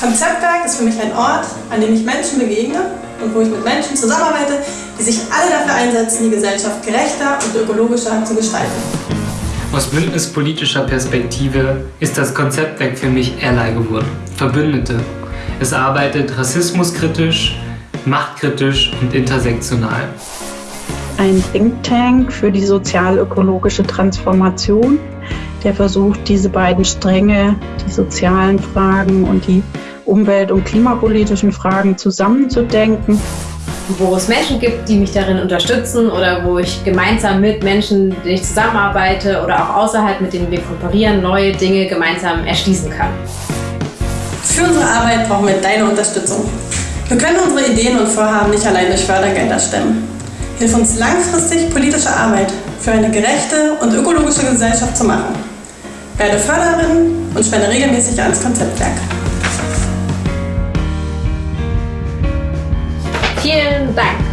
Konzeptwerk ist für mich ein Ort, an dem ich Menschen begegne und wo ich mit Menschen zusammenarbeite, die sich alle dafür einsetzen, die Gesellschaft gerechter und ökologischer zu gestalten. Aus bündnispolitischer Perspektive ist das Konzeptwerk für mich Ally geworden. Verbündete. Es arbeitet rassismuskritisch, machtkritisch und intersektional. Ein Think Tank für die sozial-ökologische Transformation, der versucht, diese beiden Stränge, die sozialen Fragen und die umwelt- und klimapolitischen Fragen zusammenzudenken. Wo es Menschen gibt, die mich darin unterstützen oder wo ich gemeinsam mit Menschen, mit denen ich zusammenarbeite oder auch außerhalb, mit denen wir kooperieren, neue Dinge gemeinsam erschließen kann. Für unsere Arbeit brauchen wir deine Unterstützung. Wir können unsere Ideen und Vorhaben nicht allein durch Fördergelder stemmen. Hilf uns langfristig politische Arbeit für eine gerechte und ökologische Gesellschaft zu machen. Werde Förderin und spende regelmäßig ans Konzeptwerk. Vielen Dank.